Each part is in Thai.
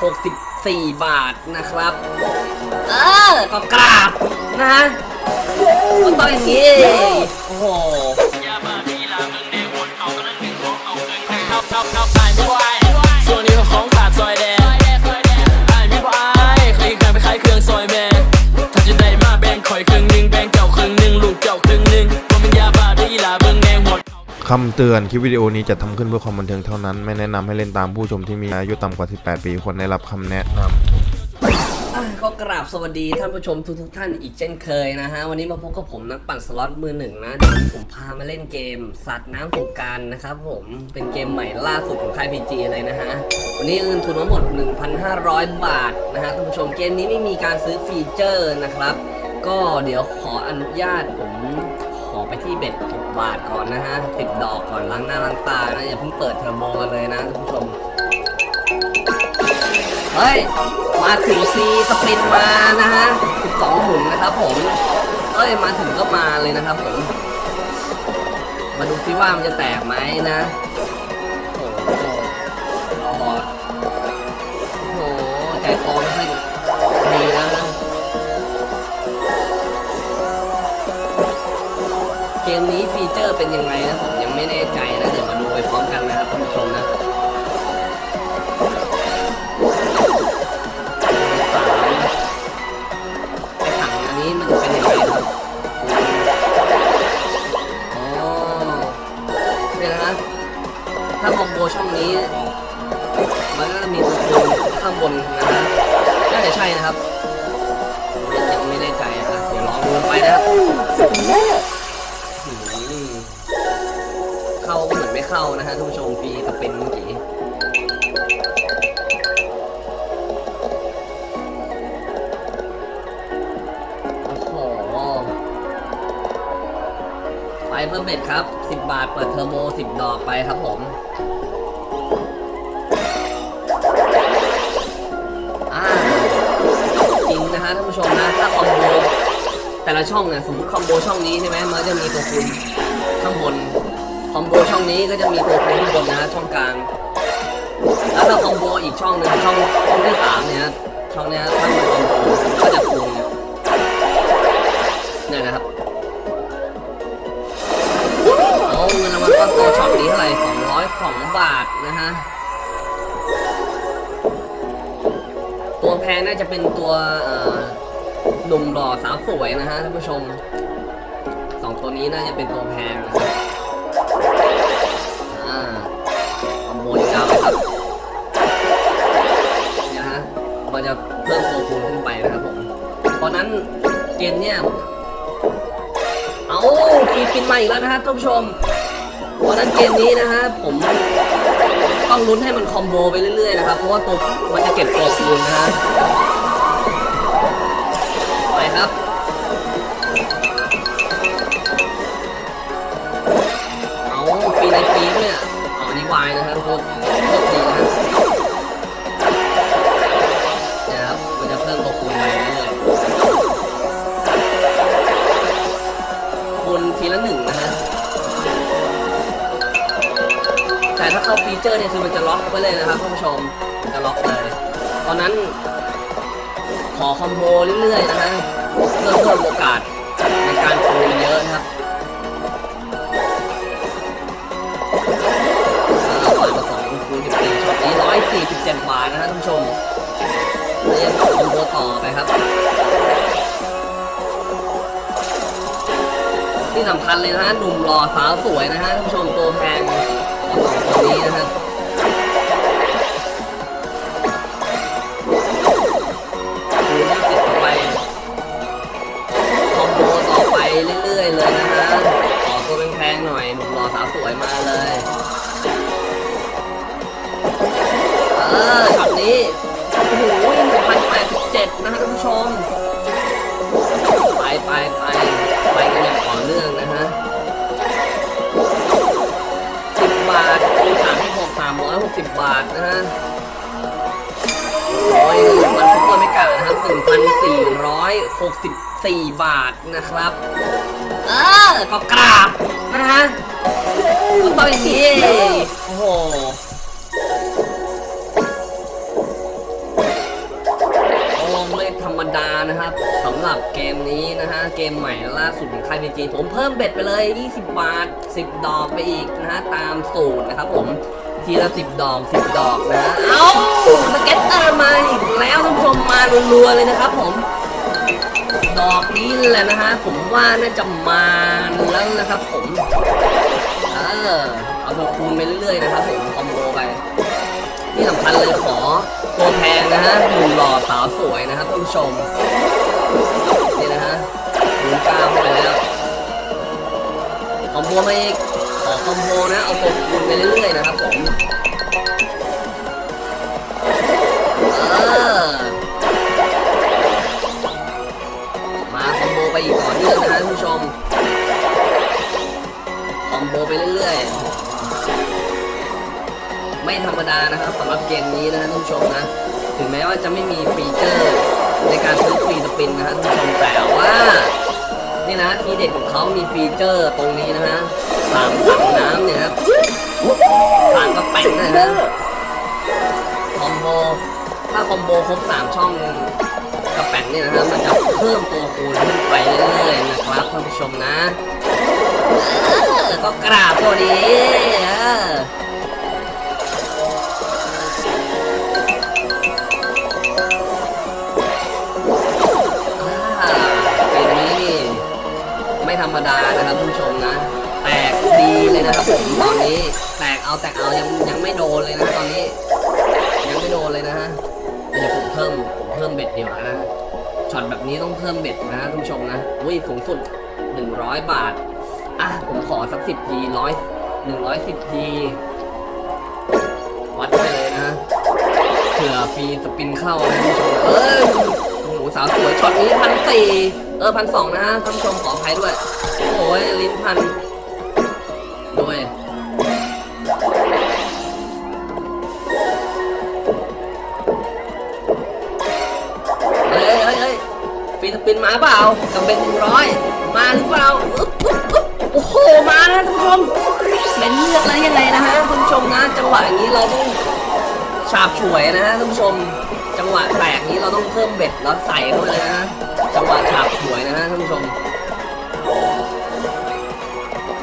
64 บาทนะครับ เออ ก็กราบนะฮะก็ต้องอย่างนี้ โอ้โห คำเตือนคลิปวิดีโอนี้จะทำขึ้นเพื่อความบันเทิงเท่านั้น ไม่แนะนำให้เล่นตามผู้ชมที่มีอายุต่ำกว่า 18 ปีควรได้รับคำแนะนก็กราบสวัสดีท่านผู้ชมทุกท่านอีกเช่นเคยนะฮะ วันนี้มาพบกับผมนักปั่นสล็อตมือหนึ่งนะเดี๋ยวผมพามาเล่นเกม สัตว์น้ำสงกรานต์นะครับผมเป็นเกมใหม่ล่าสุดของค่าย PG เลยนะฮะ วันนี้เงินทุนทั้งหมด 1,500 บาทนะฮะท่านผู้ชมเกมนี้ไม่มีการซื้อ feature นะครับ ก็เดี๋ยวขออนุญาตผม ไปที่ bet 6บาทก่อนนะฮะติดดอกก่อนล้างหน้าล้างตานะอย่าเพิ่งเปิดเทอร์โมกันเลยนะท่านผู้ชม เฮ้ย มาถึงซีสปินมานะฮะ12หมุนนะครับผม เอ้ย มาถึงก็มาเลยนะครับผม มาดูซิว่ามันจะแตกไหมนะโอ้โหบอดโอ้โหใจคอไม่ค่อยดีแล้วนะ มนี้ฟีเจอร์เป็นยังไงนะผมยังไม่แน่ใจนะเดี๋ยวมาดูไปพร้อมกันนะครับท่านผู้ชมนะไอถังอันนี้มันจะเป็นยังไงครับอ๋อเนี่ยนะถ้าคอมโบช่องนี้ มันก็จะมีตัวคูณข้างบนนะฮะน่าจะใช่นะครับยังไม่แน่ใจนะเดี๋ยวลองดูไปนะครับ เข้านะฮะท่านผู้ชมฟรีกับเป็นเมื่อกี้โอ้โหไปเพิ่ม bet ครับ 10 บาทเปิดเทอร์โม 10 ดอกไปครับผมอ่าจริงนะฮะท่านผู้ชมนะ ถ้าคอมโบแต่ละช่องเนี่ยสมมติคอมโบช่องนี้ใช่ไหมมันจะมีตัวคูณข้างบน คอมโบช่องนี้ก็จะมีตัวคูณข้างบนนะฮะช่องกลางแล้วถ้าคอมโบอีกช่องหนึงช่องช่องที่สามเนี่ยช่องเนี้ยถ้ามันคอมโบก็จะคูณเนี่ยนะครับเอาเงินรางวัลก้อนโตช็อตนี้เท่าไหร่202บาทนะฮะตัวแพงน่าจะเป็นตัวเอ่อหนุ่มหล่อสาวสวยนะฮะท่านผู้ชมสองตัวนี้น่าจะเป็นตัวแพงนะครับ นี่ยฮะมันจะเพิ่มตัวคูณขึ้นไปนะครับผมเพราะนั้นเกมเนี่ย เอาฟีปินมาอีกแล้วนะฮะท่านผู้ชมเพราะฉะนั้นเกมนี้นะฮะผมต้องลุ้นให้มันคอมโบไปเรื่อยๆนะครับ เพราะว่าตัวมันจะเก็บตัวคูณนะฮะ นนี้วายนะฮะทุกคนโคตรดีนะฮะเนี่ยครับมันจะเพิ่มตัวคูณไปเรื่อยคูณทีละหนึ่งนะฮะแต่ถ้าเข้าฟีเจอร์เนี่ยคือมันจะล็อกไว้เลยนะครับท่านผู้ชมมันจะล็อกเลยตอนนั้น ขอคอมโบเรื่อยๆนะฮะเพื่อเพิ่มโอกาสในการคูณเยอะนะครับ สี่สิบเจ็ดบาทนะฮะท่านผู้ชมเรียนคอมโบต่อไปครับ ที่สำคัญเลยนะฮะหนุ่มหล่อสาวสวยนะฮะท่านผู้ชมตัวแพงของสองตัวนี้นะฮะ หกสิบบาทนะฮะโอ้อยหนึ่งวันทุกคนไม่กล่าวนะครับหกสิบสี่บาทนะครับ เออก็กราบนะฮะตัวเอีกทีโอ้โหลงเล่ธรรมดานะครับสำหรับเกมนี้นะฮะ เกมใหม่ล่าสุดของค่ายฟีจีผมเพิ่มเบ็ดไปเลย 20 บาท 10 ดอกไปอีกนะฮะ ตามสูตรนะครับผม ทีละ10ดอก10ดอกนะ เอ้า scatter มาอีกแล้วท่านผู้ชมมารัวๆเลยนะครับผม ดอกนี้แหละนะฮะ ผมว่าน่าจะมาแล้วนะครับผม เออ เอาตัวคูณไปเรื่อยๆนะครับผมคอมโบไปที่สำคัญเลยขอตัวแพงนะฮะหนุ่มหล่อสาวสวยนะครับท่านผู้ชม นี่นะฮะหมุนกล้ามไปแล้วคอมโบมาอีก คอมโบนะเอาตัวคูณไปเรื่อยๆนะครับผมมาคอมโบไปอีกต่อเนื่องนะท่านผู้ชม คอมโบไปเรื่อยๆ ไม่ธรรมดานะครับสำหรับเกมนี้นะท่านผู้ชมนะ ถึงแม้ว่าจะไม่มีฟีเจอร์ในการซื้อ free spin นะท่านผู้ชมแต่ว่า นี่นะทีเด็ดของเขามีฟีเจอร์ตรงนี้นะฮะสามถังน้ำเนี่ยครับสามกระแป้งนะฮะคอมโบถ้าคอมโบครบสามช่องกระแป้งเนี่ยนะฮะมันจะเพิ่มตัวคูณขึ้นไปเรื่อยๆนะครับท่านผู้ชมนะก็กราบตัวดี รรมดานะครับท่านผู้ชมนะ แตกดีเลยนะครับผมตอนนี้ แตกเอาแตกเอายังยังไม่โดนเลยนะตอนนี้ ยังไม่โดนเลยนะฮะเดี๋ยวผมเพิ่มผมเพิ่มเบ็ดเดียวนะช็อตแบบนี้ต้องเพิ่มเบ็ดนะท่านผู้ชมนะอุ้ยสูงสุด 100 บาท อะ ผมขอสักสิบทีร้อยหนึ่งร้อยสิบที วัดไปเลยนะเผื่อฟรีสปินเข้านะท่านผู้ชมเออโอ้โหสาวสวยช็อตนี้พันสี่ เออพันสองนะฮะท่านผู้ชมขออภัยด้วย โอ้ยลิ้นพันด้วยเฮ้ยเฮ้ยเฮ้ยฟรีสปินมาเปล่ากับเป็นหนึ่งร้อยมาหรือเปล่าอึ๊บอึ๊บอึ๊บโอ้โหมานะท่านผู้ชมเป็นเลือกแล้วยังไงนะฮะท่านผู้ชมนะจังหวะอย่างนี้เราต้องฉาบฉวยนะฮะท่านผู้ชม จังหวะแตกนี้เราต้องเพิ่มเบ็ดแล้วใส่เข้าไปเลยนะ จังหวะฉาบฉวยนะฮะท่านผู้ชม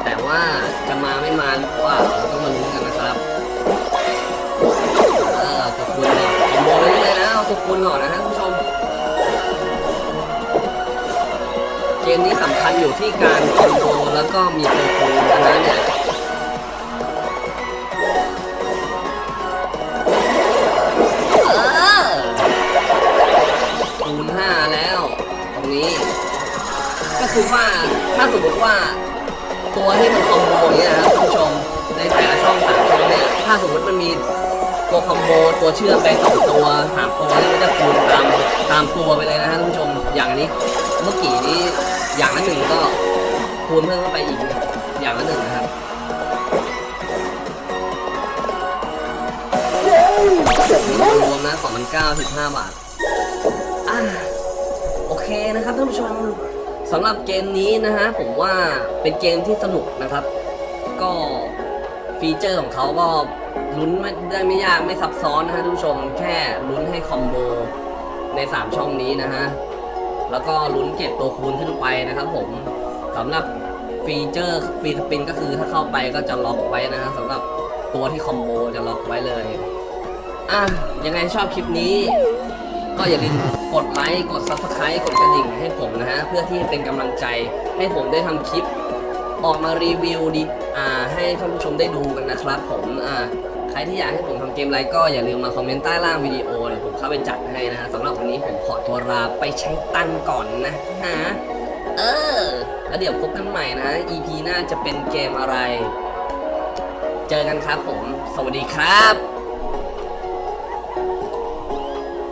แต่ว่าจะมาไม่มาหรือเปล่าเราต้องมาลุ้นกันนะครับเออตัวคูณก่อนคอมโบไปเรื่อยนะเอาตัวคูณก่อนนะฮะท่านผู้ชม เกมนี้สำคัญอยู่ที่การคอมโบแล้วก็มีตัวคูณนะเนี่ย คือว่าถ้าสมมติว่า ตัวที่มันคอมโบอย่างเนี่ยนะครับท่านผู้ชมในแต่ละช่องสามช่องเนี่ยถ้าสมมติมันมีตัวคอมโบตัวเชื่อมไปสองตัวสามตัวนี่มันจะคูณตามตามตัวไปเลยนะฮะท่านผู้ชมอย่างนนี้เมื่อกี้นี้อย่างละหนึ่งก็คูณเพิ่มเข้าไปอีกอย่างละหนึ่งนะครับรวมนะสองพันเก้าสิบห้าบาทอ่าโอเคนะครับท่านผู้ชม สำหรับเกมนี้นะฮะผมว่าเป็นเกมที่สนุกนะครับ ก็ฟีเจอร์ของเขาก็ลุ้นไม่ได้ไม่ยากไม่ซับซ้อนนะฮะท่านผู้ชมแค่ลุ้นให้คอมโบใน 3 ช่องนี้นะฮะ แล้วก็ลุ้นเก็บตัวคูณขึ้นไปนะครับผมสำหรับฟีเจอร์ free spin ก็คือถ้าเข้าไปก็จะล็อกไว้นะฮะสำหรับตัวที่คอมโบจะล็อกไว้เลย อะยังไงชอบคลิปนี้ ก็อย่าลืม กดไลค์กด subscribe กดกระดิ่งให้ผมนะฮะ เพื่อที่เป็นกำลังใจให้ผมได้ทำคลิป ออกมารีวิวดีอ่าให้ท่านผู้ชมได้ดูกันนะครับผมอ่าใครที่อยากให้ผมทำเกมอะไรก็อย่าลืมมาคอมเมนต์ใต้ล่างวิดีโอเดี๋ยวผมเข้าไปจัดให้นะฮะสำหรับวันนี้ผมขอตัวลาไปใช้ตังก่อนนะฮะเออ แล้วเดี๋ยวพบกันใหม่นะ EP หน้าจะเป็นเกมอะไร เจอกันครับผม สวัสดีครับ